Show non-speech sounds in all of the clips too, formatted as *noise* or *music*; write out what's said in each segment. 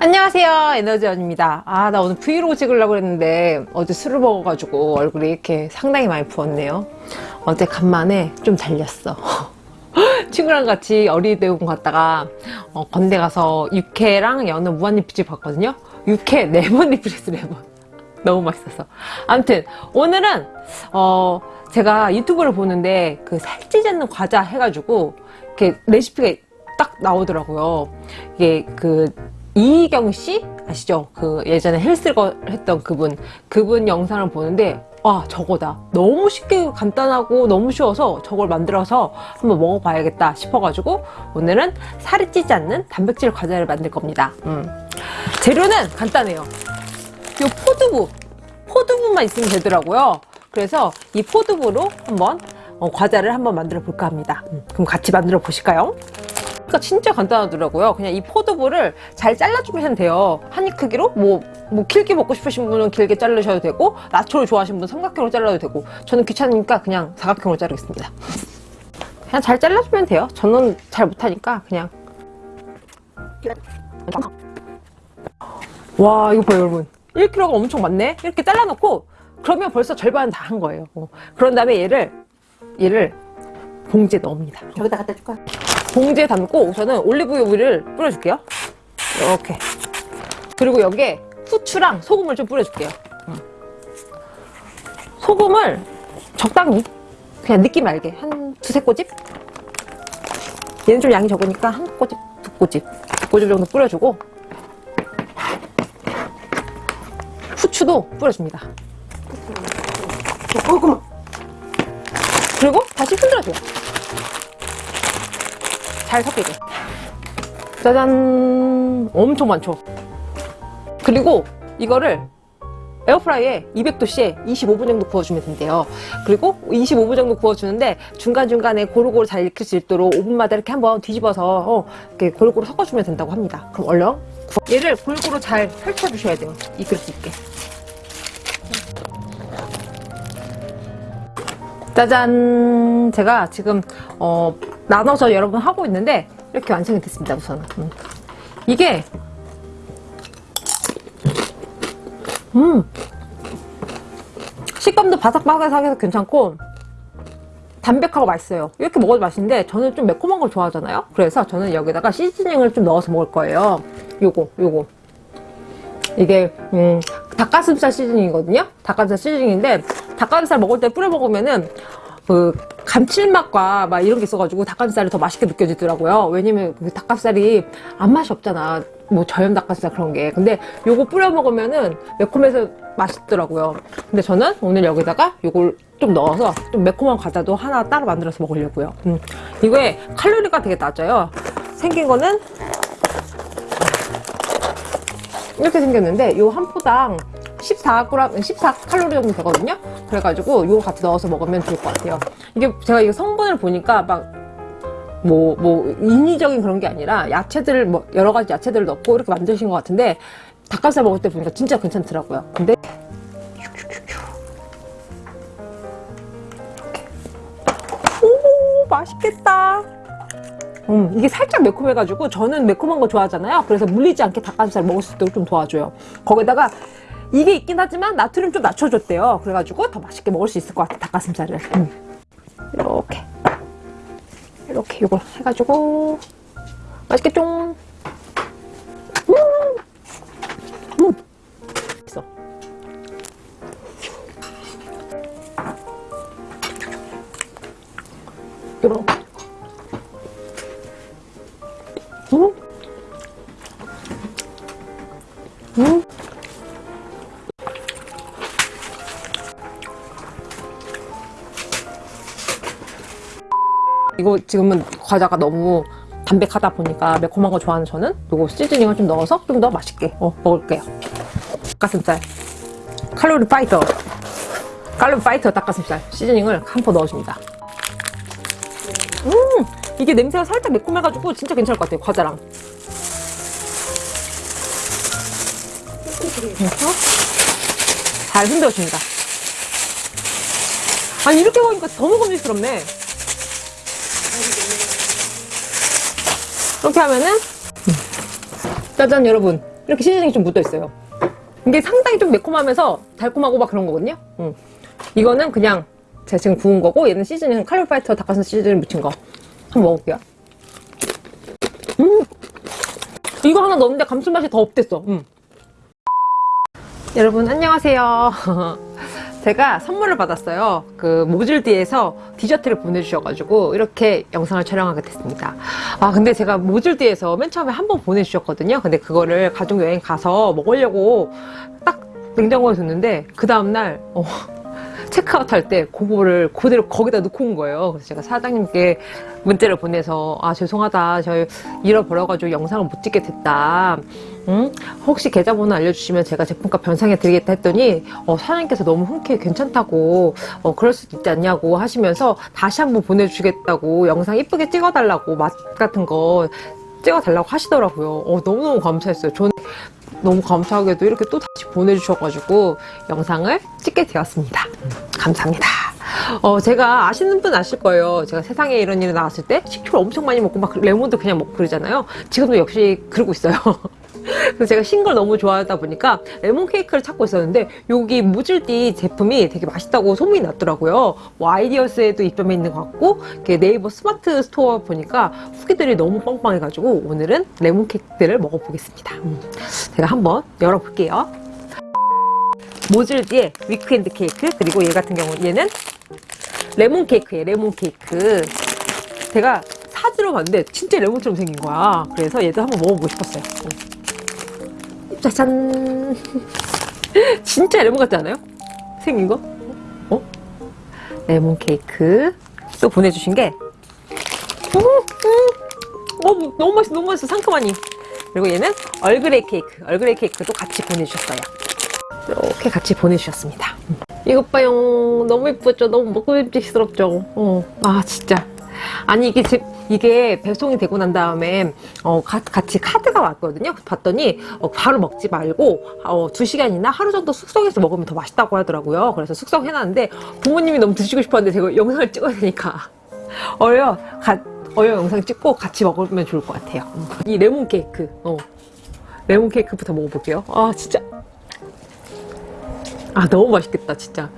안녕하세요 에너지원입니다. 아 나 오늘 브이로그 찍으려고 했는데 어제 술을 먹어가지고 얼굴이 이렇게 상당히 많이 부었네요. 어제 간만에 좀 달렸어. *laughs* 친구랑 같이 어린이대공원 갔다가 어, 건대 가서 육회랑 연어 무한리필집 봤거든요. 육회 4번 *laughs* 리필했어 4번. 너무 맛있었어. 아무튼 오늘은 어 제가 유튜브를 보는데 그 살찌지 않는 과자 해가지고 이렇게 레시피가 딱 나오더라고요. 이게 그 이희경 씨 아시죠? 그 예전에 헬스거 했던 그분 그분 영상을 보는데 와 저거다 너무 쉽게 간단하고 너무 쉬워서 저걸 만들어서 한번 먹어봐야겠다 싶어가지고 오늘은 살이 찌지 않는 단백질 과자를 만들 겁니다 음. 재료는 간단해요 이 포두부 포두부만 있으면 되더라고요 그래서 이 포두부로 한번 어, 과자를 한번 만들어 볼까 합니다 음. 그럼 같이 만들어 보실까요? 그러니까 진짜 간단하더라고요. 그냥 이 포도부를 잘 잘라주면 돼요. 한 입 크기로? 뭐, 뭐 길게 먹고 싶으신 분은 길게 자르셔도 되고 나초를 좋아하시는 분은 삼각형으로 잘라도 되고 저는 귀찮으니까 그냥 사각형으로 자르겠습니다. 그냥 잘 잘라주면 돼요. 저는 잘 못하니까 그냥. 와 이거 봐요 여러분. 1kg가 엄청 많네? 이렇게 잘라놓고 그러면 벌써 절반은 다한 거예요. 어. 그런 다음에 얘를 얘를 봉지에 넣습니다. 저기다 갖다 줄까? 봉지에 담고 우선은 올리브유를 뿌려줄게요. 이렇게. 그리고 여기에 후추랑 소금을 좀 뿌려줄게요. 소금을 적당히 그냥 느낌 알게. 한 두세 꼬집? 얘는 좀 양이 적으니까 한 꼬집 두 꼬집. 두 꼬집 정도 뿌려주고. 후추도 뿌려줍니다. 조금만. 그리고 다시 흔들어줘요 잘 섞이게. 짜잔. 엄청 많죠? 그리고 이거를 에어프라이에 200도씨에 25분 정도 구워주면 된대요. 그리고 25분 정도 구워주는데 중간중간에 고루고루 잘 익힐 수 있도록 5분마다 이렇게 한번 뒤집어서 어, 이렇게 고루고루 섞어주면 된다고 합니다. 그럼 얼른 구워. 얘를 골고루 잘 펼쳐주셔야 돼요. 익을 수 있게. 짜잔. 제가 지금 어, 나눠서 여러분 하고 있는데 이렇게 완성이 됐습니다 우선. 음. 이게 음. 식감도 바삭바삭해서 괜찮고 담백하고 맛있어요. 이렇게 먹어도 맛있는데 저는 좀 매콤한 걸 좋아하잖아요? 그래서 저는 여기다가 시즈닝을 좀 넣어서 먹을 거예요. 요거 요거. 이게 음, 닭가슴살 시즈닝이거든요? 닭가슴살 시즈닝인데 닭가슴살 먹을 때 뿌려 먹으면은 그 감칠맛과 막 이런 게 있어가지고 닭가슴살이 더 맛있게 느껴지더라고요. 왜냐면 그 닭가슴살이 안 맛이 없잖아. 뭐 저염 닭가슴살 그런 게. 근데 요거 뿌려 먹으면은 매콤해서 맛있더라고요. 근데 저는 오늘 여기다가 요걸 좀 넣어서 좀 매콤한 과자도 하나 따로 만들어서 먹으려고요. 음. 이거에 칼로리가 되게 낮아요. 생긴 거는 이렇게 생겼는데 요 한 포당 14g, 14칼로리 정도 되거든요 그래가지고 이거 같이 넣어서 먹으면 좋을 것 같아요 이게 제가 이거 성분을 보니까 막 뭐, 뭐, 인위적인 그런 게 아니라 야채들을, 뭐, 여러 가지 야채들을 넣고 이렇게 만드신 것 같은데 닭가슴살 먹을 때 보니까 진짜 괜찮더라고요. 근데. 오, 맛있겠다. 음, 이게 살짝 매콤해가지고 저는 매콤한 거 좋아하잖아요. 그래서 물리지 않게 닭가슴살 먹을 수 있도록 좀 도와줘요. 거기다가 이게 있긴 하지만 나트륨 좀 낮춰줬대요. 그래가지고 더 맛있게 먹을 수 있을 것 같아, 닭가슴살을. 음. 이렇게. 이렇게 이걸 해가지고 맛있겠죠? 이렇게. 음! 음! 이거 지금은 과자가 너무 담백하다 보니까 매콤한 거 좋아하는 저는 이거 시즈닝을 좀 넣어서 좀 더 맛있게 어, 먹을게요. 닭가슴살. 칼로리 파이터. 칼로리 파이터 닭가슴살. 시즈닝을 한 포 넣어줍니다. 음 이게 냄새가 살짝 매콤해가지고 진짜 괜찮을 것 같아요 과자랑. 잘 흔들어줍니다. 아니 이렇게 먹으니까 더 먹음직스럽네 이렇게 하면은 짜잔 여러분. 이렇게 시즈닝이 좀 묻어있어요. 이게 상당히 좀 매콤하면서 달콤하고 막 그런 거거든요? 음. 이거는 그냥 제가 지금 구운 거고 얘는 시즈닝 칼로파이터 닭가슴살 시즈닝 묻힌 거. 한번 먹어볼게요. 음! 이거 하나 넣었는데 감칠맛이 더 업됐어. 음. 여러분 안녕하세요 *laughs* 제가 선물을 받았어요 그 모질디에서 디저트를 보내주셔가지고 이렇게 영상을 촬영하게 됐습니다 아 근데 제가 모질디에서 맨 처음에 한 번 보내주셨거든요 근데 그거를 가족여행 가서 먹으려고 딱 냉장고에 뒀는데 그 다음날 어, *laughs* 체크아웃 할 때 그거를 그대로 거기다 넣고 온 거예요. 그래서 제가 사장님께 문자를 보내서 아 죄송하다 저 잃어버려가지고 영상을 못 찍게 됐다. 응? 혹시 계좌번호 알려주시면 제가 제품값 변상해 드리겠다 했더니 어, 사장님께서 너무 흔쾌히 괜찮다고 어, 그럴 수도 있지 않냐고 하시면서 다시 한번 보내주겠다고 영상 이쁘게 찍어달라고 맛 같은 거 찍어달라고 하시더라고요. 어, 너무너무 감사했어요. 저는 너무 감사하게도 이렇게 또 다시 보내주셔가지고 영상을 찍게 되었습니다. 음, 감사합니다. 어, 제가 아시는 분 아실 거예요. 제가 세상에 이런 일이 나왔을 때 식초를 엄청 많이 먹고 막 레몬도 그냥 먹고 그러잖아요. 지금도 역시 그러고 있어요. *laughs* 그래서 제가 신 걸 너무 좋아하다 보니까 레몬 케이크를 찾고 있었는데 여기 무질띠 제품이 되게 맛있다고 소문이 났더라고요. 뭐 아이디어스에도 입점해 있는 것 같고 네이버 스마트 스토어 보니까 후기들이 너무 빵빵해가지고 오늘은 레몬 케이크들을 먹어보겠습니다. 음, 제가 한번 열어볼게요. 모질디의 weekend 케이크 그리고 얘 같은 경우 얘는 레몬 케이크예요. 레몬 케이크. 제가 사진으로 봤는데 진짜 레몬처럼 생긴 거야. 그래서 얘도 한번 먹어보고 싶었어요. 어. 짜잔 진짜 레몬 같지 않아요? 생긴 거? 어? 레몬 케이크 또 보내주신 게 음, 음. 어, 너무 맛있어 너무 맛있어 상큼하니 그리고 얘는 얼그레이 케이크 얼그레이 케이크도 같이 보내주셨어요 이렇게 같이 보내주셨습니다 이것 봐요 너무 예쁘죠 너무 먹음직스럽죠 어. 아 진짜 아니 이게 제, 이게 배송이 되고 난 다음에 어, 가, 같이 카드가 왔거든요. 봤더니 어, 바로 먹지 말고 어, 2시간이나 하루 정도 숙성해서 먹으면 더 맛있다고 하더라고요. 그래서 숙성해놨는데 부모님이 너무 드시고 싶었는데 제가 영상을 찍어야 되니까 *laughs* 어여 가, 어여 영상 찍고 같이 먹으면 좋을 것 같아요. 이 레몬 케이크 어. 레몬 케이크부터 먹어볼게요. 아 진짜 아 너무 맛있겠다 진짜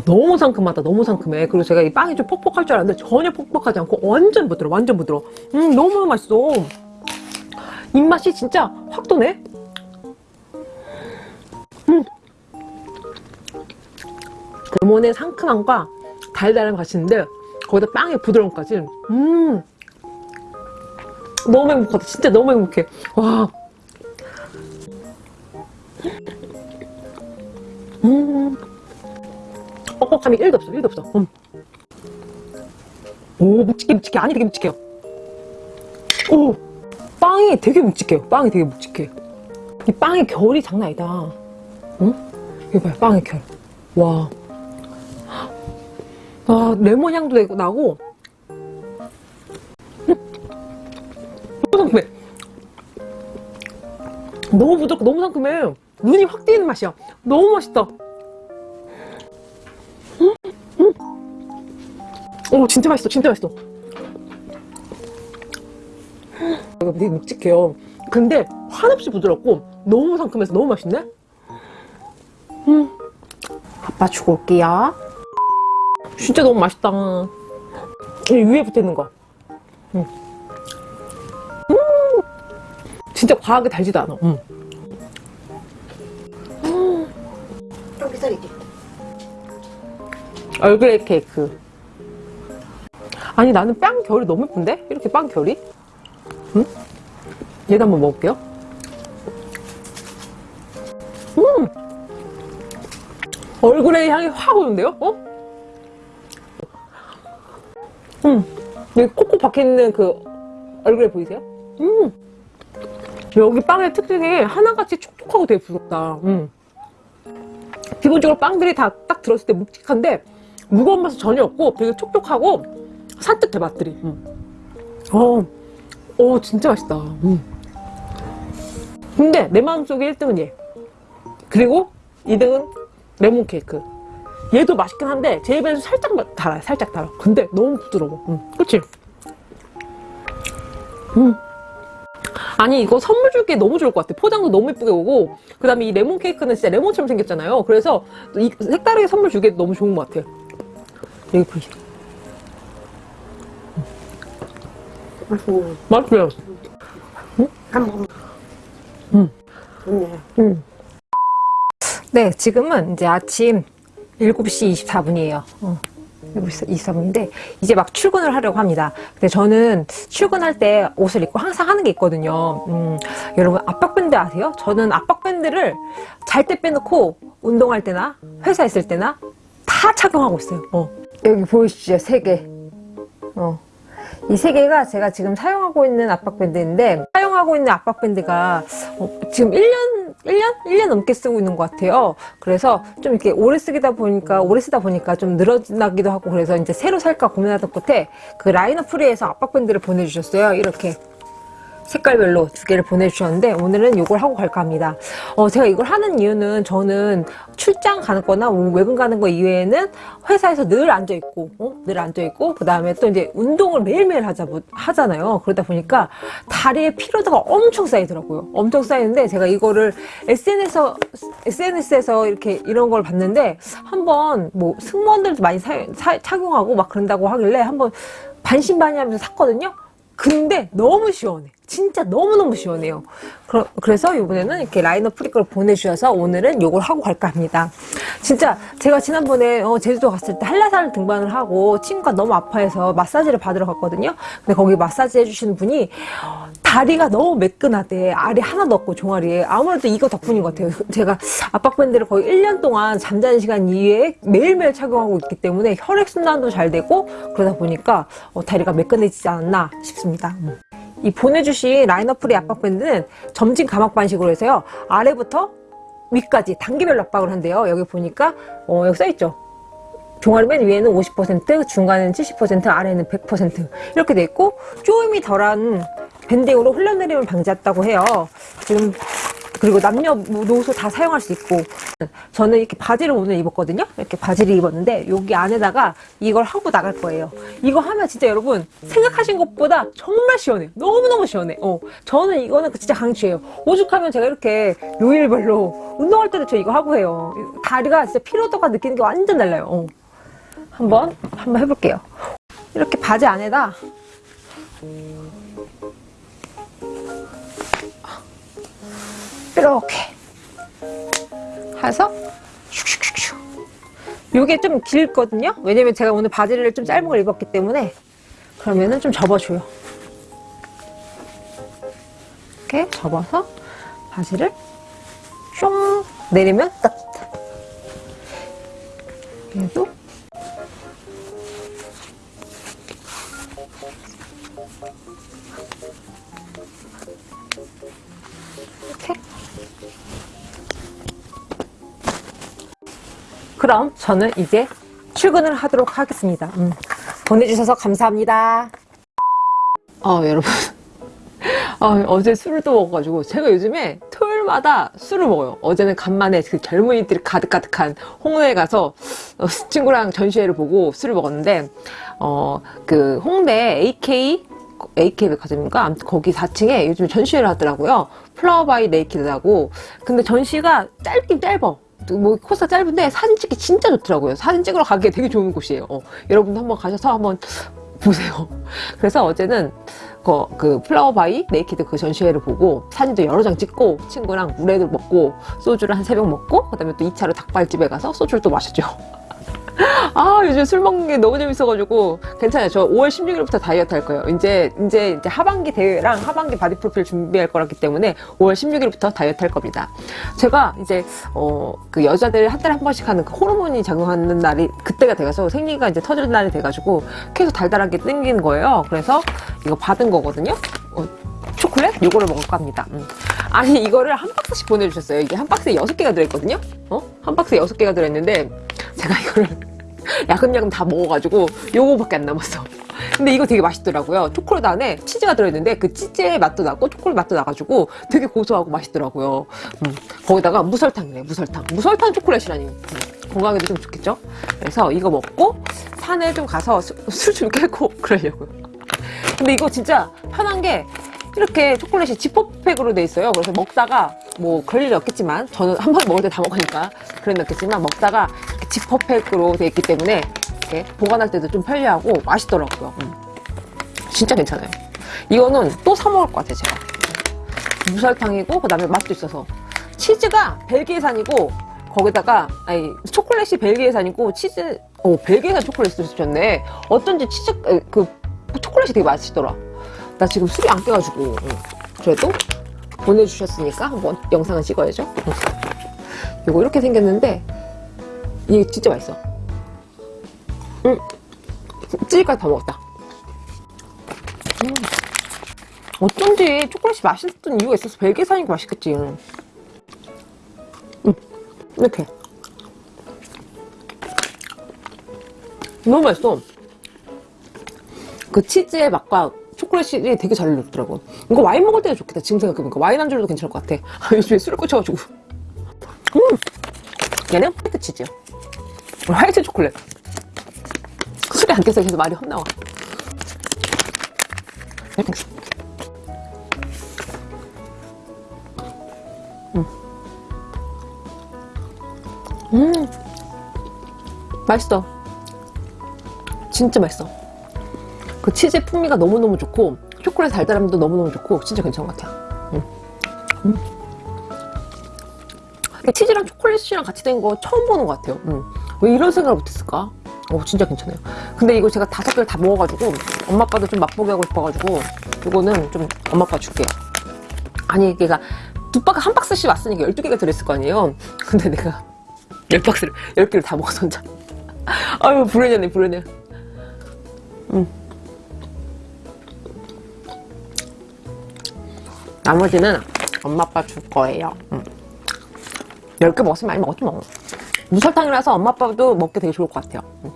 와 너무 상큼하다 너무 상큼해. 그리고 제가 이 빵이 좀 퍽퍽할 줄 알았는데 전혀 퍽퍽하지 않고 완전 부드러워 완전 부드러워. 음 너무 맛있어. 입맛이 진짜 확 도네? 음. 레몬의 상큼함과 달달함 같이 있는데 거기다 빵의 부드러움까지. 음. 너무 행복하다. 진짜 너무 행복해. 와 뻑뻑함이 1도 없어 1도 없어. 음. 오 묵직해 묵직해. 아니 되게 묵직해요. 오 빵이 되게 묵직해요. 빵이 되게 묵직해. 이 빵의 결이 장난 아니다. 응? 이거 봐요 빵의 결와. 아 레몬 향도 나고. 너무 상큼해 너무 부드럽고 너무 상큼해. 눈이 확 띄는 맛이야. 너무 맛있다 오 진짜 맛있어 진짜 맛있어 이거 되게 묵직해요 근데 한없이 부드럽고 너무 상큼해서 너무 맛있네 음. 아빠 주고 올게요 진짜 너무 맛있다 이 위에 붙어있는 거 음. 음. 진짜 과하게 달지도 않아 음. 좀 비싸겠지? 얼그레이 케이크 아니 나는 빵 결이 너무 예쁜데? 이렇게 빵 결이? 응? 얘도 한번 먹을게요 음! 얼그레이 향이 확 오는데요? 어? 음! 여기 콕콕 박혀있는 그 얼그레이 보이세요? 음! 여기 빵의 특징이 하나같이 촉촉하고 되게 부드럽다 음. 기본적으로 빵들이 다 딱 들었을 때 묵직한데 무거운 맛은 전혀 없고 되게 촉촉하고 산뜻해 맛들이. 음. 어, 어 진짜 맛있다. 음. 근데 내 마음속에 1등은 얘. 그리고 2등은 레몬 케이크. 얘도 맛있긴 한데 제 입에서 살짝 마- 달아요 살짝 달아. 근데 너무 부드러워. 음, 그치? 음. 아니 이거 선물 줄게 너무 좋을 것 같아. 포장도 너무 예쁘게 오고. 그 다음에 이 레몬 케이크는 진짜 레몬처럼 생겼잖아요. 그래서 이 색다르게 선물 주기에 너무 좋은 것 같아요. 여기 보이시죠? 맛있어요 한 번. 음. 좋네. 네, 지금은 이제 아침 7시 24분이에요. 어, 7시 24분인데, 이제 막 출근을 하려고 합니다. 근데 저는 출근할 때 옷을 입고 항상 하는 게 있거든요. 음, 여러분, 압박밴드 아세요? 저는 압박밴드를 잘 때 빼놓고, 운동할 때나, 회사 있을 때나, 다 착용하고 있어요. 어. 여기 보이시죠? 세 개. 어. 이 세 개가 제가 지금 사용하고 있는 압박밴드인데 사용하고 있는 압박밴드가 어, 지금 1년 1년 1년 넘게 쓰고 있는 것 같아요. 그래서 좀 이렇게 오래 쓰다 보니까 오래 쓰다 보니까 좀 늘어나기도 하고 그래서 이제 새로 살까 고민하던 끝에 그 라이너 프리에서 압박밴드를 보내주셨어요. 이렇게 색깔별로 두 개를 보내주셨는데 오늘은 이걸 하고 갈까 합니다. 어, 제가 이걸 하는 이유는 저는 출장 가는 거나 뭐 외근 가는 거 이외에는 회사에서 늘 앉아있고, 어? 늘 앉아있고, 그 다음에 또 이제 운동을 매일매일 하자, 하잖아요. 그러다 보니까 다리에 피로도가 엄청 쌓이더라고요. 엄청 쌓이는데 제가 이거를 SNS에서, SNS에서 이렇게 이런 걸 봤는데 한번 뭐 승무원들도 많이 사, 사- 착용하고 막 그런다고 하길래 한번 반신반의하면서 샀거든요. 근데 너무 시원해. 진짜 너무너무 시원해요. 그러, 그래서 이번에는 이렇게 라이너 프리걸 보내주셔서 오늘은 이걸 하고 갈까 합니다. 진짜 제가 지난번에 어, 제주도 갔을 때 한라산을 등반을 하고 친구가 너무 아파해서 마사지를 받으러 갔거든요. 근데 거기 마사지 해주시는 분이 다리가 너무 매끈하대. 알이 하나도 없고 종아리에. 아무래도 이거 덕분인 것 같아요. *laughs* 제가 압박밴드를 거의 1년 동안 잠자는 시간 이외에 매일매일 착용하고 있기 때문에 혈액순환도 잘 되고 그러다 보니까 어, 다리가 매끈해지지 않았나 싶습니다. 음. 이 보내주신 라인어프리 압박밴드는 점진 가막 반식으로 해서요. 아래부터 위까지 단계별로 압박을 한대요. 여기 보니까 어, 여기 써있죠. 종아리 맨 위에는 50%, 중간에는 70%, 아래는 100% 이렇게 돼 있고 쪼임이 덜한 밴딩으로 흘러내림을 방지했다고 해요. 지금 그리고 남녀 노소 다 사용할 수 있고 저는 이렇게 바지를 오늘 입었거든요. 이렇게 바지를 입었는데 여기 안에다가 이걸 하고 나갈 거예요. 이거 하면 진짜 여러분 생각하신 것보다 정말 시원해요. 너무너무 시원해. 어, 저는 이거는 진짜 강추해요. 오죽하면 제가 이렇게 요일별로 운동할 때도 저 이거 하고 해요. 다리가 진짜 피로도가 느끼는 게 완전 달라요. 어. 한번 한번 해볼게요. 이렇게 바지 안에다 이렇게 해서 슉슉슉슉. 요게 좀 길거든요? 왜냐면 제가 오늘 바지를 좀 짧은 걸 입었기 때문에 그러면은 좀 접어줘요. 이렇게 접어서 바지를 숑 내리면 끝. 얘도 그럼 저는 이제 출근을 하도록 하겠습니다. 음, 보내주셔서 감사합니다. 아 여러분 *laughs* 아, 어제 술을 또 먹어가지고 제가 요즘에 토요일마다 술을 먹어요. 어제는 간만에 그 젊은이들이 가득가득한 홍대에 가서 어, 친구랑 전시회를 보고 술을 먹었는데 어 그 홍대 AK AK 백화점인가 아무튼 거기 4층에 요즘 전시회를 하더라고요. Flower by Naked라고. 근데 전시가 짧긴 짧아. 뭐 코스가 짧은데 사진 찍기 진짜 좋더라고요. 사진 찍으러 가기에 되게 좋은 곳이에요. 어, 여러분도 한번 가셔서 한번 *laughs* 보세요. 그래서 어제는 그, 그 Flower by Naked 그 전시회를 보고 사진도 여러 장 찍고 친구랑 물회도 먹고 소주를 한 세 병 먹고 그 다음에 또 2차로 닭발집에 가서 소주를 또 마셨죠. 아 요즘 술 먹는 게 너무 재밌어가지고 괜찮아요. 저 5월 16일부터 다이어트 할 거예요. 이제 이제 이제 하반기 대회랑 하반기 바디 프로필 준비할 거라기 때문에 5월 16일부터 다이어트 할 겁니다. 제가 이제 어 그 여자들 한 달에 한 번씩 하는 그 호르몬이 작용하는 날이 그때가 돼가서 생리가 이제 터질 날이 돼가지고 계속 달달하게 땡기는 거예요. 그래서 이거 받은 거거든요. 어, 초콜릿? 요거를 먹을까 합니다. 음. 아니 이거를 한 박스씩 보내주셨어요. 이게 한 박스에 여섯 개가 들어있거든요. 어? 한 박스에 여섯 개가 들어있는데 제가 이거를 야금야금 다 먹어가지고 요거밖에 안 남았어. 근데 이거 되게 맛있더라고요. 초콜릿 안에 치즈가 들어있는데 그 치즈의 맛도 나고 초콜릿 맛도 나가지고 되게 고소하고 맛있더라고요. 음, 거기다가 무설탕이네, 무설탕. 무설탕 초콜릿이라니. 음, 건강에도 좀 좋겠죠? 그래서 이거 먹고 산에 좀 가서 *laughs* 술 좀 *laughs* 깨고 그러려고요. 근데 이거 진짜 편한 게 이렇게 초콜릿이 지퍼팩으로 돼 있어요. 그래서 먹다가 뭐 그럴 일이 없겠지만 저는 한 번 먹을 때 다 먹으니까 그런 일 없겠지만 먹다가 지퍼팩으로 돼 있기 때문에 이렇게 보관할 때도 좀 편리하고 맛있더라고요. 음. 진짜 괜찮아요. 이거는 또 사 먹을 것 같아요, 제가. 무설탕이고 그 다음에 맛도 있어서 치즈가 벨기에산이고 거기다가 아니 초콜릿이 벨기에산이고 치즈 어 벨기에산 초콜릿을 주셨네. 어쩐지 치즈 에, 그 초콜릿이 되게 맛있더라. 나 지금 술이 안 깨가지고 응. 그래도 보내주셨으니까 한번 영상을 찍어야죠. 응. 이거 이렇게 생겼는데 이게 진짜 맛있어. 응. 찌개까지 다 먹었다. 음. 어쩐지 초콜릿이 맛있었던 이유가 있어서 벨기에산이니까 맛있겠지. 음, 이렇게. 너무 맛있어. 그 치즈의 맛과 초콜릿이 되게 잘 어울리더라고. 이거 와인 먹을 때도 좋겠다. 지금 생각해보니까 와인 안주로도 괜찮을 것 같아. *laughs* 요즘에 술을 꽂혀가지고. 음! 얘는 화이트 치즈요. 화이트 초콜릿. 술이 안 깨서 계속 말이 헛나와. 이렇게. 음. 맛있어. 진짜 맛있어. 그 치즈 풍미가 너무너무 좋고, 초콜릿 달달함도 너무너무 좋고, 진짜 괜찮은 것 같아요. 음. 음. 치즈랑 초콜릿이랑 같이 된 거 처음 보는 것 같아요. 음. 왜 이런 생각을 못했을까? 어, 진짜 괜찮아요. 근데 이거 제가 다섯 개를 다 먹어가지고, 엄마 아빠도 좀 맛보게 하고 싶어가지고, 이거는 좀 엄마 아빠 줄게요. 아니, 걔가 두 박스, 한 박스씩 왔으니까 12개가 들어있을 거 아니에요? *laughs* 근데 내가 열 박스를, 열 개를 다 먹어서 혼자. *laughs* 아유, 불효냐네, 불효냐. 음. 나머지는 엄마 아빠 줄 거예요. 음. 10개 먹었으면 많이 먹었지 뭐. 무설탕이라서 엄마 아빠도 먹기 되게 좋을 것 같아요. 음.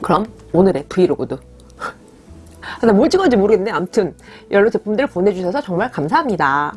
그럼 오늘의 브이로그도. *laughs* 나뭘 찍었는지 모르겠네. 아무튼 여러 제품들 보내주셔서 정말 감사합니다.